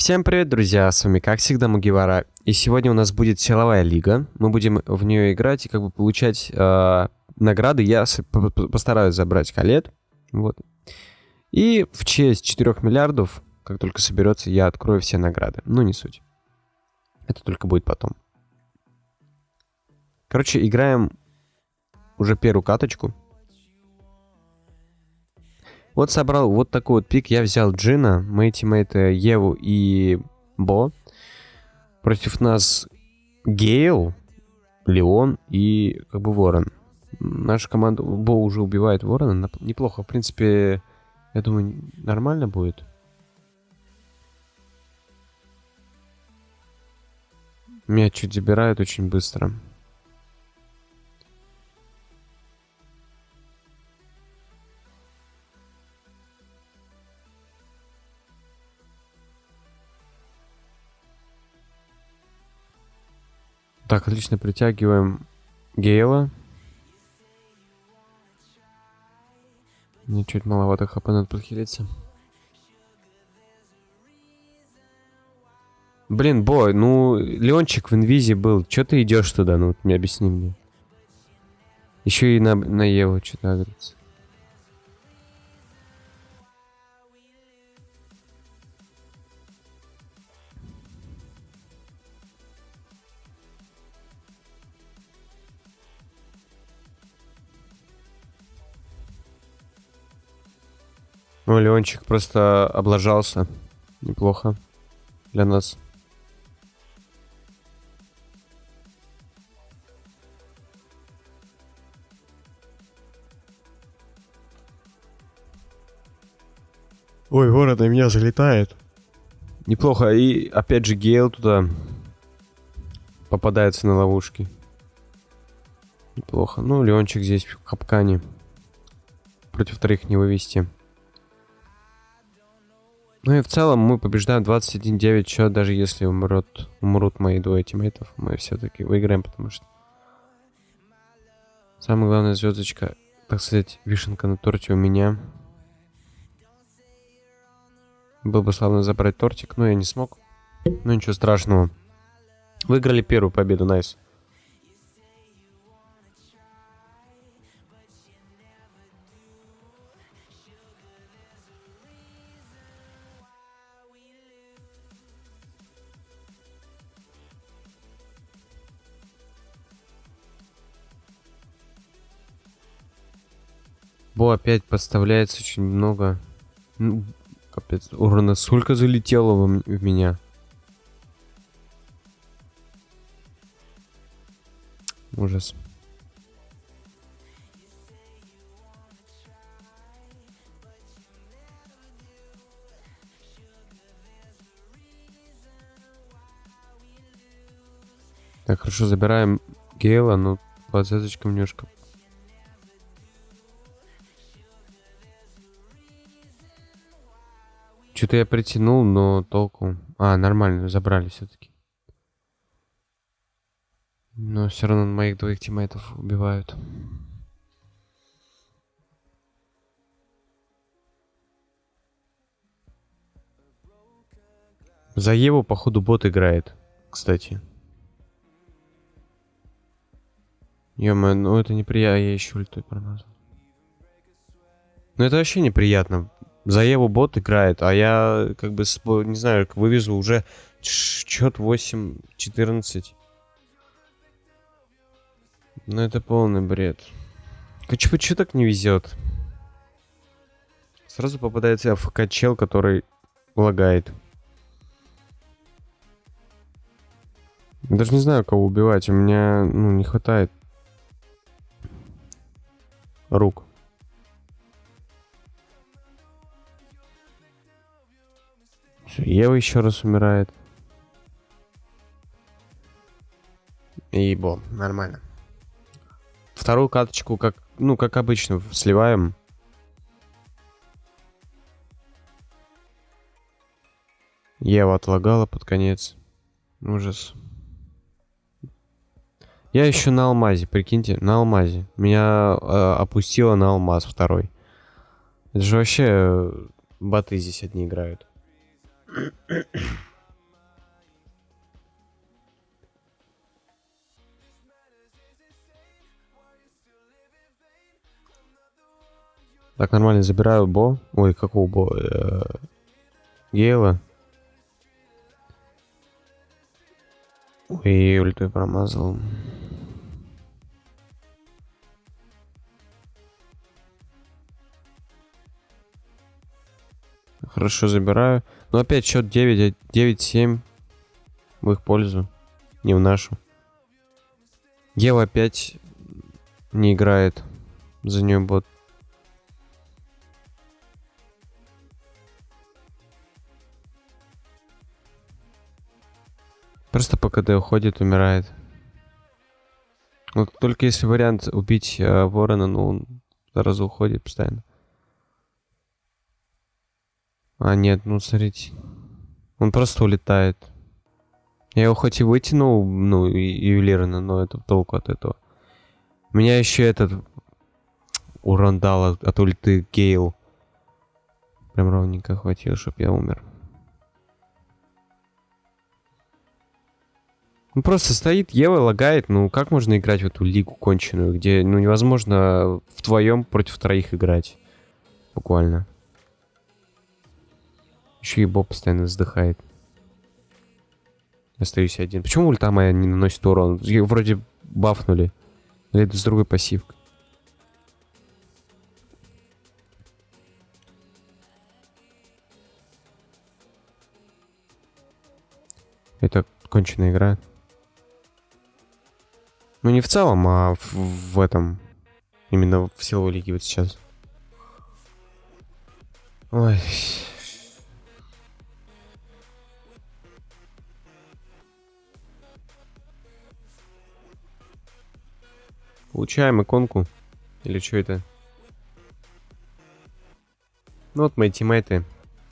Всем привет, друзья, с вами как всегда Мугивара. И сегодня у нас будет силовая лига. Мы будем в нее играть и как бы получать э, награды. Я постараюсь забрать колет. Вот. И в честь 4 миллиардов, как только соберется, я открою все награды. Ну, не суть. Это только будет потом. Короче, играем уже первую каточку. Вот собрал вот такой вот пик. Я взял Джина, мои тиммейты Еву и Бо. Против нас Гейл, Леон и как бы Ворон. Наша команда Бо уже убивает Ворона. Неплохо. В принципе, я думаю, нормально будет. Меня чуть забирают очень быстро. Так, отлично, притягиваем Гейла. Мне чуть маловато хп надо подхилиться. Блин, бой, ну, Леончик в инвизе был. Чё ты идешь туда? Ну, мне объясни мне. Еще и на, на Еву что-то агрится. Ну, Леончик просто облажался. Неплохо для нас. Ой, ворона меня залетает. Неплохо. И опять же Гейл туда попадается на ловушки. Неплохо. Ну, Леончик здесь в капкане. Против вторых не вывести. Ну и в целом мы побеждаем 21-9 счет, даже если умрут, умрут мои двое тиммейтов, мы все-таки выиграем, потому что самая главная звездочка, так сказать, вишенка на торте у меня. Был бы славно забрать тортик, но я не смог. Ну ничего страшного. Выиграли первую победу, найс. Nice. Бо опять подставляется очень много. Ну, капец, урона сколько залетело в, в меня. Ужас. Так, хорошо, забираем Гейла, но под немножко Что-то я притянул, но толку... А, нормально, забрали все-таки. Но все равно моих двоих тиммейтов убивают. За Еву, походу, бот играет, кстати. ё ну это неприятно, я еще ультой промазал. Ну это вообще неприятно. За Еву бот играет, а я как бы, не знаю, вывезу уже счет 8-14. Ну это полный бред. Почему так не везет? Сразу попадается АФК-чел, который лагает. Даже не знаю, кого убивать. У меня, ну, не хватает рук. Ева еще раз умирает. И бо, нормально. Вторую каточку, как, ну, как обычно, сливаем. Ева отлагала под конец. Ужас. Я еще на алмазе, прикиньте, на алмазе. Меня э, опустило на алмаз второй. Это же вообще э, боты здесь одни играют. Так, нормально, забираю Бо. Ой, какого Бо? Э -э Гейла. Ой, ультой промазал. Хорошо, забираю. Но опять счет 9, 9-7 в их пользу, не в нашу. Ева опять не играет. За нее бот. Просто по КД уходит, умирает. Вот только если вариант убить э, ворона, ну он сразу уходит постоянно. А, нет, ну смотрите. Он просто улетает. Я его хоть и вытянул, ну, ювелирно, но это толку от этого. Меня еще этот урон дал от, от ульты Гейл. Прям ровненько хватило, чтобы я умер. Ну, просто стоит Ева, лагает. Ну, как можно играть в эту лигу конченую, где, ну, невозможно вдвоем против троих играть. Буквально. Еще и Боб постоянно вздыхает. Остаюсь один. Почему ульта моя не наносит урон? Ее вроде бафнули. Или это с другой пассивкой? Это конченая игра. Ну не в целом, а в, в этом. Именно в силовой лиге вот сейчас. Ой. Получаем иконку. Или что это? Ну вот мои тиммейты.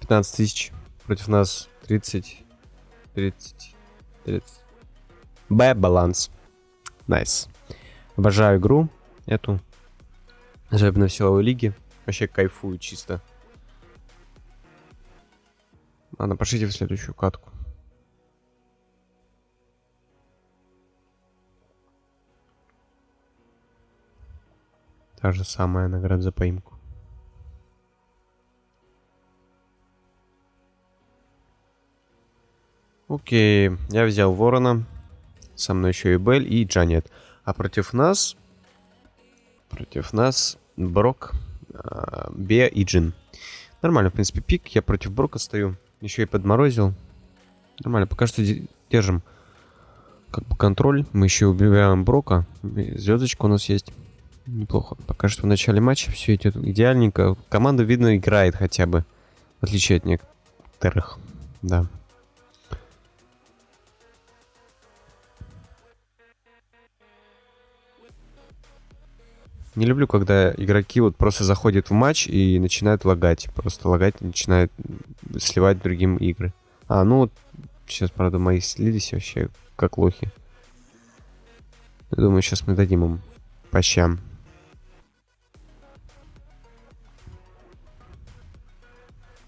15 тысяч. Против нас 30. 30. 30. Б-баланс. Nice. Обожаю игру эту. Особенно в силовой лиге. Вообще кайфую чисто. Ладно, пошлите в следующую катку. Та же самая награда за поимку. Окей, я взял ворона. Со мной еще и Бель и Джанет. А против нас... Против нас Брок, э, Беа и Джин. Нормально, в принципе, пик. Я против Брока стою. Еще и подморозил. Нормально, пока что держим как бы контроль. Мы еще убиваем Брока. Звездочка у нас есть. Неплохо. Пока что в начале матча все идет идеальненько. Команда, видно, играет хотя бы. В отличие от некоторых. Да. Не люблю, когда игроки вот просто заходят в матч и начинают лагать. Просто лагать начинают сливать другим игры. А, ну вот сейчас, правда, мои слились вообще как лохи. Я думаю, сейчас мы дадим им по щам.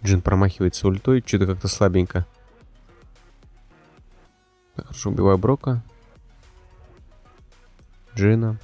Джин промахивается ультой, что-то как-то слабенько. хорошо, убиваю Брока. Джина.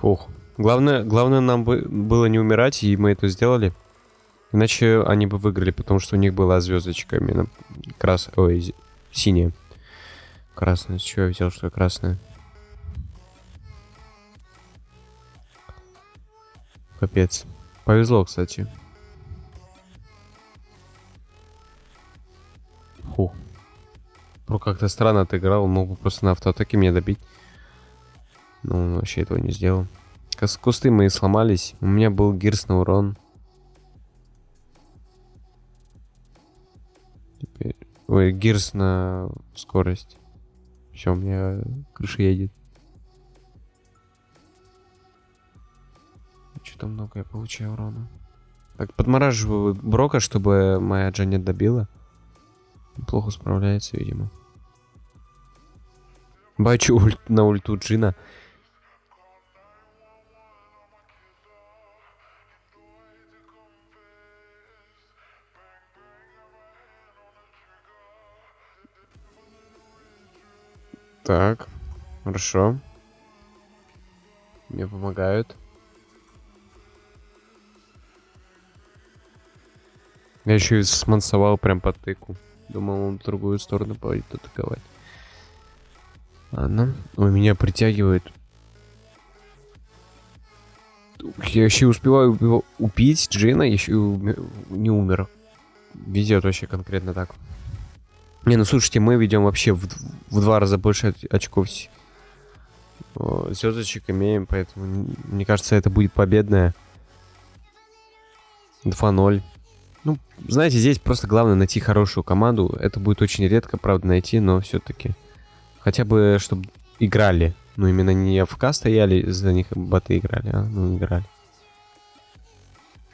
Фух. Главное, главное нам бы было не умирать, и мы это сделали. Иначе они бы выиграли, потому что у них была звездочка именно крас... Ой, синяя. Красная. С чего я взял, что красная? Капец. Повезло, кстати. Фух, Ну, как-то странно отыграл. Мог бы просто на автоатаке меня добить. Но он вообще этого не сделал. Кусты мои сломались. У меня был гирс на урон. Теперь... Ой, гирс на скорость. Все, у меня крыша едет. Что-то много я получаю урона. Так, подмораживаю Брока, чтобы моя Джанет добила. Плохо справляется, видимо. Бачу ульт на ульту Джина. Так, хорошо. Мне помогают. Я еще и смансовал прям по тыку. Думал, он в другую сторону пойдет атаковать. Ладно. Ой, меня притягивает. Я еще успеваю убить Джина, еще не умер. Везет вообще конкретно так. Не, ну слушайте, мы ведем вообще в, в два раза больше очков звездочек имеем, поэтому мне кажется, это будет победная. 2-0. Ну, знаете, здесь просто главное найти хорошую команду. Это будет очень редко, правда, найти, но все-таки. Хотя бы, чтобы играли. Ну, именно не АФК стояли, за них боты играли, а? Ну, играли.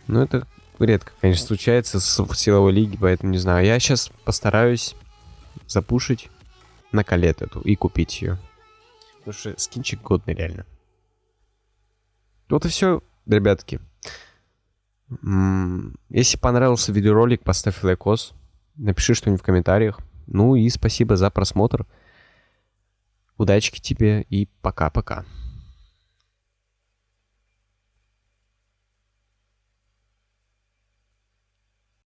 Ну, это редко, конечно, случается в силовой лиге, поэтому не знаю. Я сейчас постараюсь запушить на калет эту и купить ее. Потому что скинчик годный реально. Вот и все, ребятки. Если понравился видеоролик, поставь лайкос. Напиши что-нибудь в комментариях. Ну и спасибо за просмотр. Удачки тебе и пока-пока.